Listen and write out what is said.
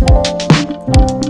Música